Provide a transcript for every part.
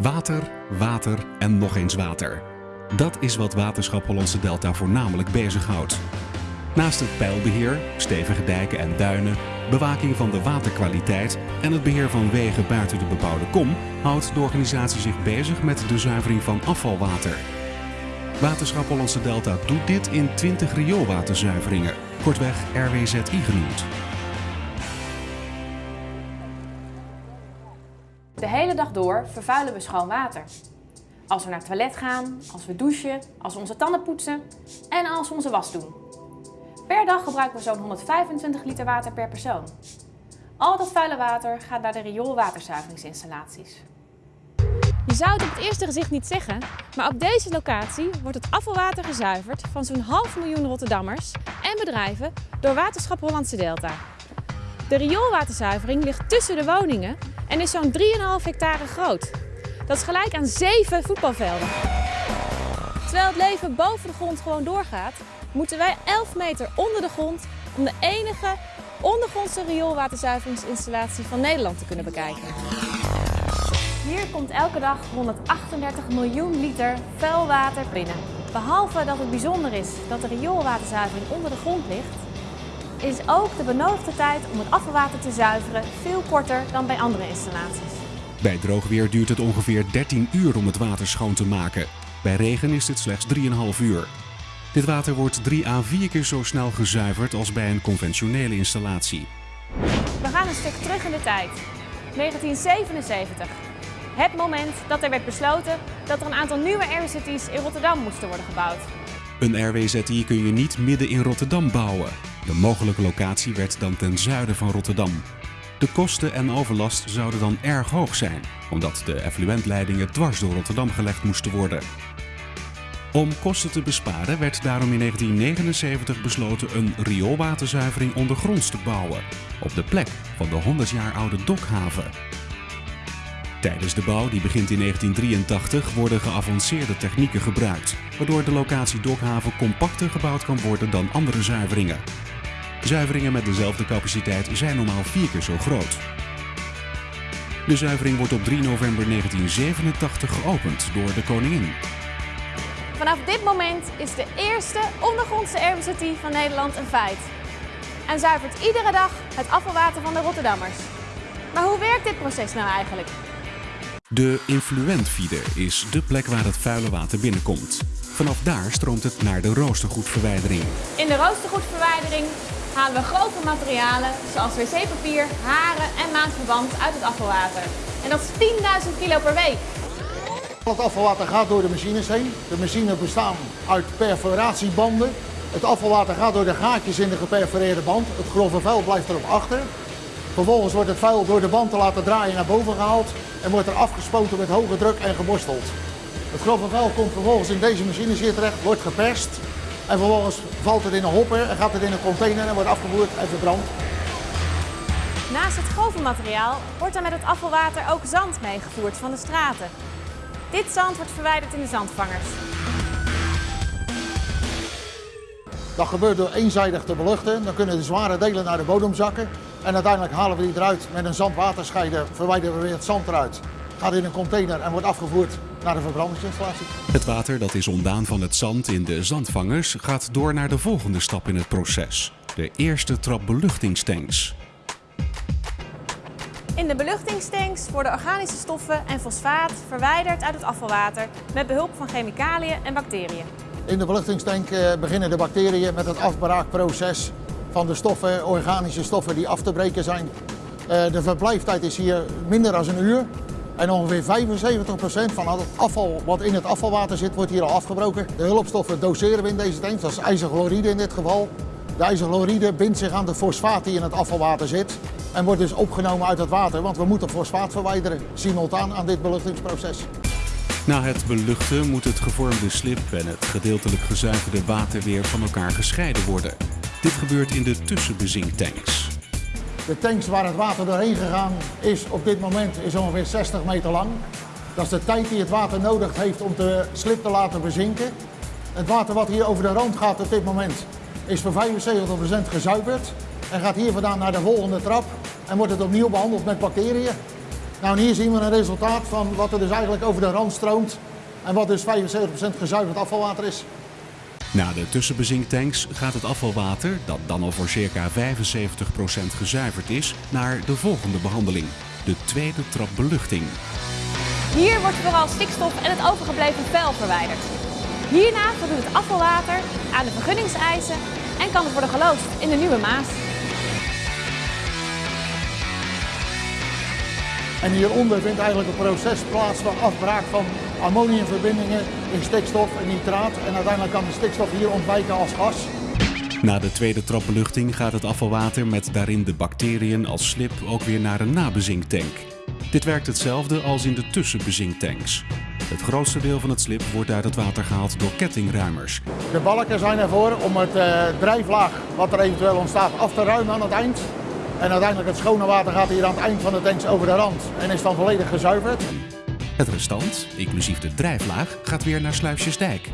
Water, water en nog eens water. Dat is wat Waterschap Hollandse Delta voornamelijk bezighoudt. Naast het pijlbeheer, stevige dijken en duinen, bewaking van de waterkwaliteit en het beheer van wegen buiten de bebouwde kom, houdt de organisatie zich bezig met de zuivering van afvalwater. Waterschap Hollandse Delta doet dit in 20 rioolwaterzuiveringen, kortweg RWZI genoemd. Door vervuilen we schoon water. Als we naar het toilet gaan, als we douchen, als we onze tanden poetsen en als we onze was doen. Per dag gebruiken we zo'n 125 liter water per persoon. Al dat vuile water gaat naar de rioolwaterzuiveringsinstallaties. Je zou het op het eerste gezicht niet zeggen, maar op deze locatie wordt het afvalwater gezuiverd van zo'n half miljoen Rotterdammers en bedrijven door Waterschap Hollandse Delta. De rioolwaterzuivering ligt tussen de woningen en is zo'n 3,5 hectare groot. Dat is gelijk aan 7 voetbalvelden. Terwijl het leven boven de grond gewoon doorgaat, moeten wij 11 meter onder de grond om de enige ondergrondse rioolwaterzuiveringsinstallatie van Nederland te kunnen bekijken. Hier komt elke dag 138 miljoen liter vuil water binnen. Behalve dat het bijzonder is dat de rioolwaterzuivering onder de grond ligt, is ook de benodigde tijd om het afvalwater te zuiveren veel korter dan bij andere installaties. Bij droog weer duurt het ongeveer 13 uur om het water schoon te maken. Bij regen is dit slechts 3,5 uur. Dit water wordt 3 à 4 keer zo snel gezuiverd als bij een conventionele installatie. We gaan een stuk terug in de tijd. 1977. Het moment dat er werd besloten dat er een aantal nieuwe RWZI's in Rotterdam moesten worden gebouwd. Een RWZI kun je niet midden in Rotterdam bouwen. De mogelijke locatie werd dan ten zuiden van Rotterdam. De kosten en overlast zouden dan erg hoog zijn, omdat de effluentleidingen dwars door Rotterdam gelegd moesten worden. Om kosten te besparen werd daarom in 1979 besloten een rioolwaterzuivering ondergronds te bouwen, op de plek van de 100 jaar oude dokhaven. Tijdens de bouw, die begint in 1983, worden geavanceerde technieken gebruikt, waardoor de locatie Dokhaven compacter gebouwd kan worden dan andere zuiveringen. Zuiveringen met dezelfde capaciteit zijn normaal vier keer zo groot. De zuivering wordt op 3 november 1987 geopend door de koningin. Vanaf dit moment is de eerste ondergrondse RWZI van Nederland een feit. En zuivert iedere dag het afvalwater van de Rotterdammers. Maar hoe werkt dit proces nou eigenlijk? De influentfeeder is de plek waar het vuile water binnenkomt. Vanaf daar stroomt het naar de roostergoedverwijdering. In de roostergoedverwijdering halen we grove materialen zoals wc-papier, haren en maandverband uit het afvalwater. En dat is 10.000 kilo per week. Het afvalwater gaat door de machines heen. De machines bestaan uit perforatiebanden. Het afvalwater gaat door de gaatjes in de geperforeerde band. Het grove vuil blijft erop achter. Vervolgens wordt het vuil door de band te laten draaien naar boven gehaald en wordt er afgespoten met hoge druk en geborsteld. Het grove vuil komt vervolgens in deze machines hier terecht, wordt geperst en vervolgens valt het in een hopper en gaat het in een container en wordt afgevoerd en verbrand. Naast het grove materiaal wordt er met het afvalwater ook zand meegevoerd van de straten. Dit zand wordt verwijderd in de zandvangers. Dat gebeurt door eenzijdig te beluchten. Dan kunnen de zware delen naar de bodem zakken. En uiteindelijk halen we die eruit met een zandwaterscheider, verwijderen we weer het zand eruit. Gaat in een container en wordt afgevoerd naar de verbrandingsinstallatie. Het water dat is ontdaan van het zand in de zandvangers gaat door naar de volgende stap in het proces. De eerste trap beluchtingstanks. In de beluchtingstanks worden organische stoffen en fosfaat verwijderd uit het afvalwater met behulp van chemicaliën en bacteriën. In de beluchtingstank eh, beginnen de bacteriën met het afbraakproces van de stoffen, organische stoffen die af te breken zijn. Eh, de verblijftijd is hier minder dan een uur. En ongeveer 75% van het afval wat in het afvalwater zit, wordt hier al afgebroken. De hulpstoffen doseren we in deze tank, dat is ijzerchloride in dit geval. De ijzerchloride bindt zich aan de fosfaat die in het afvalwater zit en wordt dus opgenomen uit het water, want we moeten fosfaat verwijderen, simultaan aan dit beluchtingsproces. Na het beluchten moet het gevormde slip en het gedeeltelijk gezuiverde water weer van elkaar gescheiden worden. Dit gebeurt in de tussenbezinktanks. De tanks waar het water doorheen gegaan is op dit moment is ongeveer 60 meter lang. Dat is de tijd die het water nodig heeft om de slip te laten bezinken. Het water wat hier over de rand gaat op dit moment is voor 75% gezuiverd en gaat hier vandaan naar de volgende trap en wordt het opnieuw behandeld met bacteriën. Nou, hier zien we een resultaat van wat er dus eigenlijk over de rand stroomt en wat dus 75% gezuiverd afvalwater is. Na de tussenbezinktanks gaat het afvalwater, dat dan al voor circa 75% gezuiverd is, naar de volgende behandeling, de tweede trap beluchting. Hier wordt vooral stikstof en het overgebleven vuil verwijderd. Hierna voldoet het afvalwater aan de vergunningseisen en kan het worden geloosd in de Nieuwe Maas. En hieronder vindt eigenlijk het proces plaats van afbraak van ammoniumverbindingen in stikstof en nitraat. En uiteindelijk kan de stikstof hier ontwijken als gas. Na de tweede trap beluchting gaat het afvalwater met daarin de bacteriën als slip ook weer naar een nabezinktank. Dit werkt hetzelfde als in de tussenbezinktanks. Het grootste deel van het slip wordt uit het water gehaald door kettingruimers. De balken zijn ervoor om het uh, drijflaag wat er eventueel ontstaat af te ruimen aan het eind. En uiteindelijk het schone water gaat hier aan het eind van de tanks over de rand en is dan volledig gezuiverd. Het restant, inclusief de drijflaag, gaat weer naar Sluisjesdijk.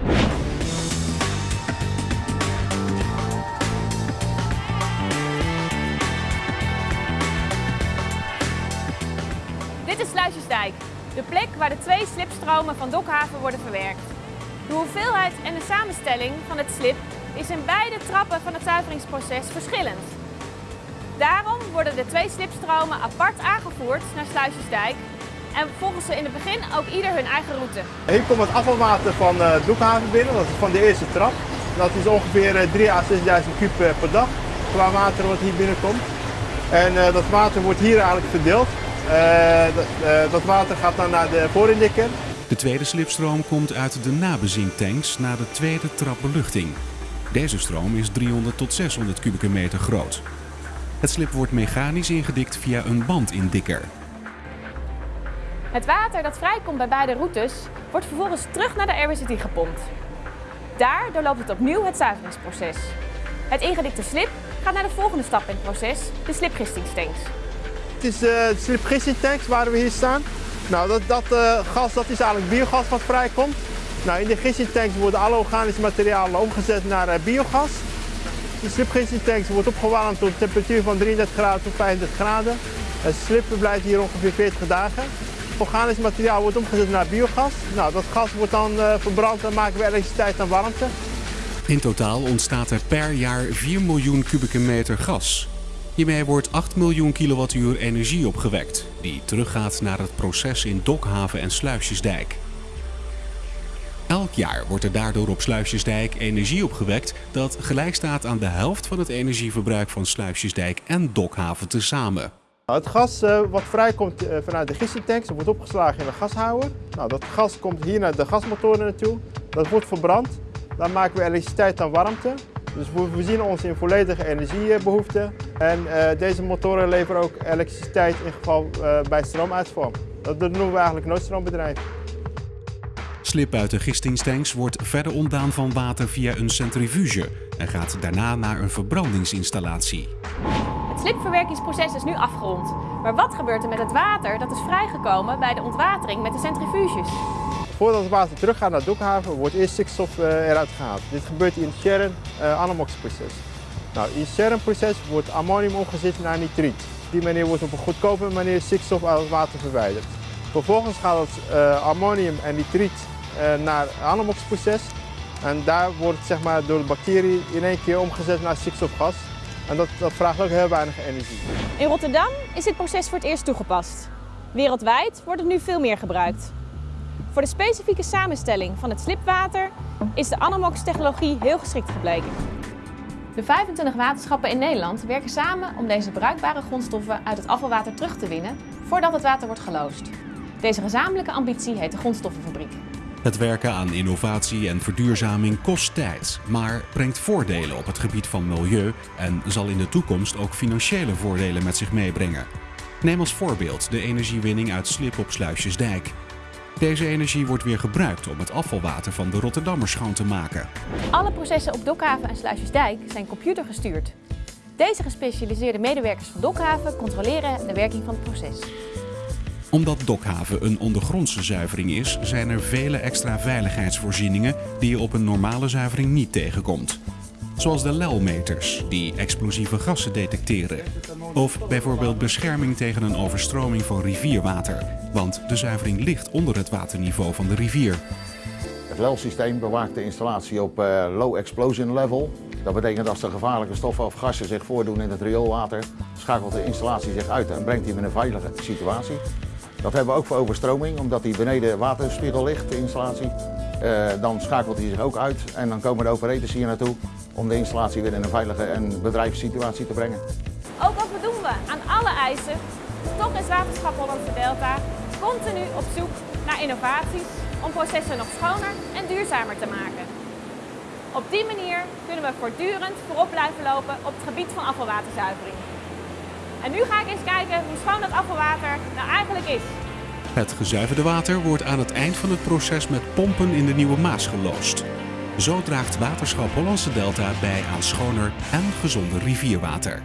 Dit is Sluisjesdijk, de plek waar de twee slipstromen van Dokhaven worden verwerkt. De hoeveelheid en de samenstelling van het slip is in beide trappen van het zuiveringsproces verschillend. Daarom worden de twee slipstromen apart aangevoerd naar Sluisjesdijk en volgen ze in het begin ook ieder hun eigen route. Hier komt het afvalwater van uh, Doekhaven binnen, dat is van de eerste trap. Dat is ongeveer 3 à 6.000 kub per dag qua water wat hier binnenkomt. En uh, dat water wordt hier eigenlijk verdeeld. Uh, dat, dat, water gaat dan naar de voorindikker. De tweede slipstroom komt uit de nabezinktanks naar de tweede trap beluchting. Deze stroom is 300 tot 600 kubieke meter groot. Het slip wordt mechanisch ingedikt via een bandindikker. Het water dat vrijkomt bij beide routes wordt vervolgens terug naar de RWCT gepompt. Daar doorloopt het opnieuw het zuiveringsproces. Het ingedikte slip gaat naar de volgende stap in het proces, de slipgistingstanks. Het is uh, de slipgistingstanks waar we hier staan. Nou, dat, dat uh, gas dat is eigenlijk biogas wat vrijkomt. Nou, in de gistingtanks worden alle organische materialen omgezet naar uh, biogas. De slipgistingtanks wordt opgewarmd tot een temperatuur van 33 graden tot 35 graden. Het slip blijft hier ongeveer 40 dagen. Organisch materiaal wordt omgezet naar biogas. Nou, dat gas wordt dan uh, verbrand en maken we elektriciteit en warmte. In totaal ontstaat er per jaar 4 miljoen kubieke meter gas. Hiermee wordt 8 miljoen kilowattuur energie opgewekt, die teruggaat naar het proces in Dokhaven en Sluisjesdijk. Elk jaar wordt er daardoor op Sluisjesdijk energie opgewekt dat gelijk staat aan de helft van het energieverbruik van Sluisjesdijk en Dokhaven tezamen. Het gas uh, wat vrijkomt uh, vanuit de gistingtanks wordt opgeslagen in een gashouwer. Nou, dat gas komt hier naar de gasmotoren naartoe. Dat wordt verbrand. Dan maken we elektriciteit en warmte. Dus we voorzien ons in volledige energiebehoeften. En uh, deze motoren leveren ook elektriciteit in geval bij stroomuitval. Dat noemen we eigenlijk noodstroombedrijf. Slip uit de gistingstanks wordt verder ontdaan van water via een centrifuge en gaat daarna naar een verbrandingsinstallatie. Het slipverwerkingsproces is nu afgerond. Maar wat gebeurt er met het water dat is vrijgekomen bij de ontwatering met de centrifuges? Voordat het water teruggaat naar Dokhaven wordt eerst stikstof eruit gehaald. Dit gebeurt in het Sharon Anamox proces. Nou, in het Sharon proces wordt ammonium omgezet naar nitriet. Op die manier wordt op een goedkope manier stikstof uit het water verwijderd. Vervolgens gaat het uh, ammonium en nitriet naar het Anamox proces. En daar wordt zeg maar, door de bacterie in één keer omgezet naar stikstofgas. En dat, dat vraagt ook heel weinig energie. In Rotterdam is dit proces voor het eerst toegepast. Wereldwijd wordt het nu veel meer gebruikt. Voor de specifieke samenstelling van het slipwater is de Anamox-technologie heel geschikt gebleken. De 25 waterschappen in Nederland werken samen om deze bruikbare grondstoffen uit het afvalwater terug te winnen voordat het water wordt geloosd. Deze gezamenlijke ambitie heet de Grondstoffenfabriek. Het werken aan innovatie en verduurzaming kost tijd, maar brengt voordelen op het gebied van milieu en zal in de toekomst ook financiële voordelen met zich meebrengen. Neem als voorbeeld de energiewinning uit slip op Sluisjesdijk. Deze energie wordt weer gebruikt om het afvalwater van de Rotterdammers schoon te maken. Alle processen op Dokhaven en Sluisjesdijk zijn computergestuurd. Deze gespecialiseerde medewerkers van Dokhaven controleren de werking van het proces omdat Dokhaven een ondergrondse zuivering is, zijn er vele extra veiligheidsvoorzieningen die je op een normale zuivering niet tegenkomt. Zoals de LEL-meters, die explosieve gassen detecteren. Of bijvoorbeeld bescherming tegen een overstroming van rivierwater, want de zuivering ligt onder het waterniveau van de rivier. Het LEL-systeem bewaakt de installatie op eh, low explosion level. Dat betekent als er gevaarlijke stoffen of gassen zich voordoen in het rioolwater, schakelt de installatie zich uit en brengt die in een veilige situatie. Dat hebben we ook voor overstroming, omdat die beneden waterspiegel ligt, de installatie. Eh, dan schakelt hij zich ook uit en dan komen de operators hier naartoe om de installatie weer in een veilige en bedrijfssituatie te brengen. Ook al voldoen we aan alle eisen, toch is Waterschap Hollandse Delta continu op zoek naar innovaties om processen nog schoner en duurzamer te maken. Op die manier kunnen we voortdurend voorop blijven lopen op het gebied van afvalwaterzuivering. En nu ga ik eens kijken hoe schoon dat afvalwater nou eigenlijk is. Het gezuiverde water wordt aan het eind van het proces met pompen in de Nieuwe Maas geloosd. Zo draagt Waterschap Hollandse Delta bij aan schoner en gezonder rivierwater.